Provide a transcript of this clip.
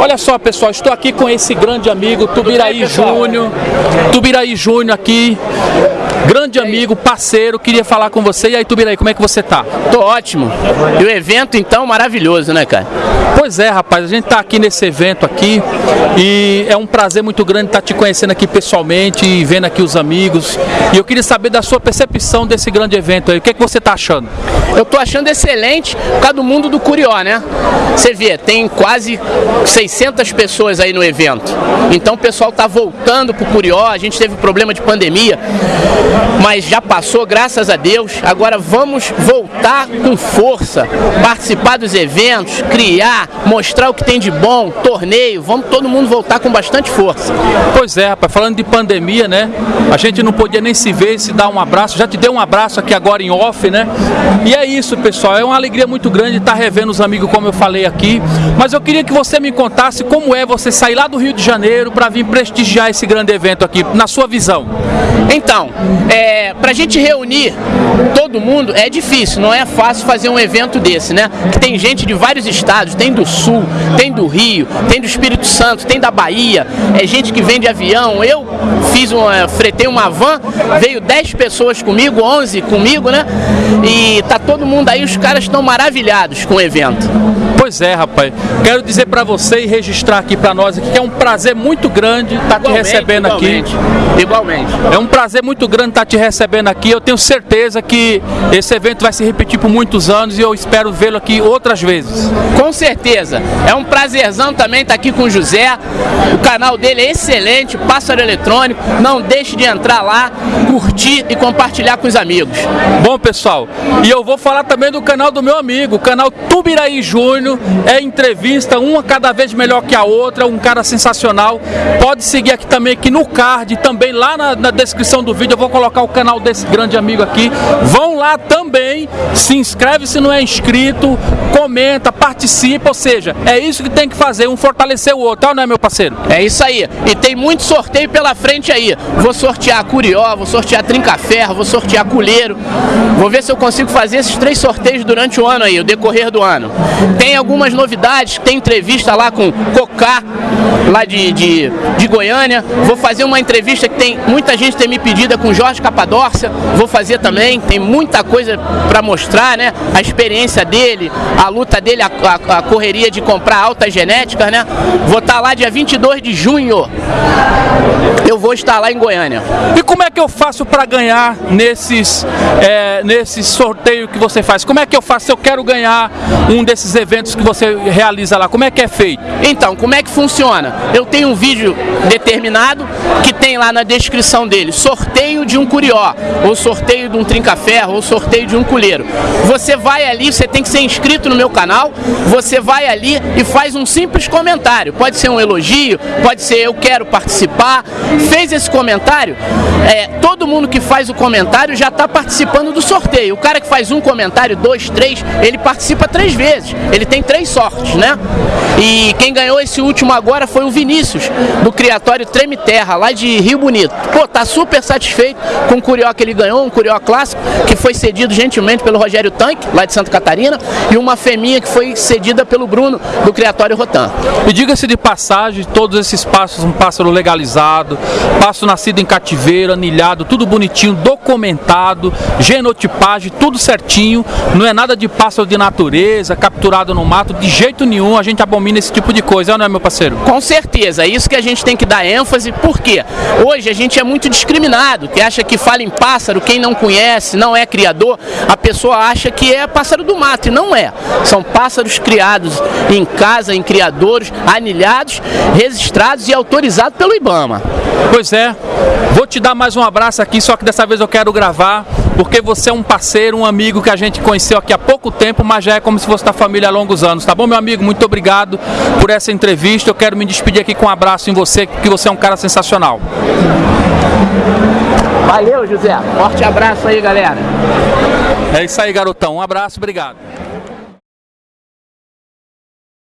Olha só, pessoal, estou aqui com esse grande amigo, Tubiraí Júnior. Tubiraí Júnior aqui, grande amigo, parceiro, queria falar com você. E aí, Tubiraí, como é que você tá? Tô ótimo. E o evento, então, maravilhoso, né, cara? Pois é, rapaz, a gente tá aqui nesse evento aqui e é um prazer muito grande estar te conhecendo aqui pessoalmente e vendo aqui os amigos. E eu queria saber da sua percepção desse grande evento aí. O que, é que você tá achando? Eu tô achando excelente por causa do mundo do Curió, né? Você vê, tem quase 600 pessoas aí no evento. Então o pessoal tá voltando pro Curió, a gente teve problema de pandemia, mas já passou, graças a Deus. Agora vamos voltar com força, participar dos eventos, criar, mostrar o que tem de bom, torneio, vamos todo mundo voltar com bastante força. Pois é, rapaz, falando de pandemia, né? A gente não podia nem se ver, se dar um abraço. Já te dei um abraço aqui agora em off, né? E é isso, pessoal. É uma alegria muito grande estar revendo os amigos, como eu falei aqui. Mas eu queria que você me contasse como é você sair lá do Rio de Janeiro para vir prestigiar esse grande evento aqui, na sua visão. Então, é, para a gente reunir todo mundo é difícil, não é fácil fazer um evento desse, né? Que tem gente de vários estados, tem do Sul, tem do Rio, tem do Espírito Santo, tem da Bahia, é gente que vem de avião. Eu fiz uma, fretei uma van, veio 10 pessoas comigo, 11 comigo, né? E tá todo mundo aí, os caras estão maravilhados com o evento. Pois é, rapaz. Quero dizer para você e registrar aqui para nós aqui que é um prazer muito grande estar te recebendo igualmente, aqui. Igualmente. É um prazer muito grande estar te recebendo aqui. Eu tenho certeza que esse evento vai se repetir por muitos anos e eu espero vê-lo aqui outras vezes. Com certeza. É um prazerzão também estar aqui com o José. O canal dele é excelente, Pássaro Eletrônico. Não deixe de entrar lá, curtir e compartilhar com os amigos. Bom, pessoal, e eu vou falar também do canal do meu amigo, o canal Tubiraí Júnior. É entrevista, uma cada vez melhor que a outra, um cara sensacional. Pode seguir aqui também, aqui no card, também lá na, na descrição do vídeo. Eu vou colocar o canal desse grande amigo aqui. Vão lá também, se inscreve se não é inscrito, comenta, participa, ou seja, é isso que tem que fazer, um fortalecer o outro, não é meu parceiro? É isso aí. E tem muito sorteio pela frente aí. Vou sortear Curió, vou sortear Trinca-Ferro, vou sortear Culeiro. Vou ver se eu consigo fazer esses três sorteios durante o ano aí, o decorrer do ano. Tem algumas novidades, tem entrevista lá com Cocá, lá de, de, de Goiânia. Vou fazer uma entrevista que tem muita gente tem me pedido é com Jorge Capadócia. Vou fazer também, tem muita coisa para mostrar, né? A experiência dele, a luta dele, a, a, a correria de comprar altas genéticas, né? Vou estar lá dia 22 de junho. Eu vou estar lá em Goiânia. E como é que eu faço para ganhar nesses, é, nesses sorteio que você faz? Como é que eu faço se eu quero ganhar um desses eventos que você realiza lá? Como é que é feito? Então, como é que funciona? Eu tenho um vídeo determinado que tem lá na descrição dele sorteio de um curió, ou sorteio de um trinca-ferro, ou sorteio de um colheiro. Você vai ali, você tem que ser inscrito no meu canal, você vai ali e faz um simples comentário. Pode ser um elogio, pode ser eu quero participar. Fez esse comentário, é, todo mundo que faz o comentário já está participando do sorteio. O cara que faz um comentário, dois, três, ele participa três vezes. Ele tem três sortes, né? E quem ganhou esse último agora foi o Vinícius, do Criatório Treme Terra, lá de Rio Bonito. Pô, tá super satisfeito com o Curió que ele ganhou, um Curió clássico, que foi cedido gentilmente pelo Rogério Tanque, lá de Santa Catarina, e uma fêmea que foi cedida pelo Bruno, do Criatório Rotan. E diga-se de passagem, todos esses passos, um pássaro legalizado, passo nascido em cativeiro, anilhado, tudo bonitinho, documentado, genotipagem, tudo certinho, não é nada de pássaro de natureza, capturado no mato, de jeito nenhum, a gente abomina esse tipo de coisa, não é meu parceiro? Com certeza, é isso que a gente tem que dar ênfase, porque hoje a gente é muito discriminado, que acha que fala em pássaro, quem não conhece, não é criador, a pessoa acha que é pássaro do mato, e não é. São pássaros criados em casa, em criadores, anilhados, registrados e autorizados pelo IBAMA. Pois é, vou te dar mais um abraço aqui, só que dessa vez eu quero gravar, porque você é um parceiro, um amigo que a gente conheceu aqui há pouco tempo, mas já é como se fosse da família há longos anos, tá bom, meu amigo? Muito obrigado por essa entrevista. Eu quero me despedir aqui com um abraço em você, que você é um cara sensacional. Valeu, José. Forte abraço aí, galera. É isso aí, garotão. Um abraço, obrigado.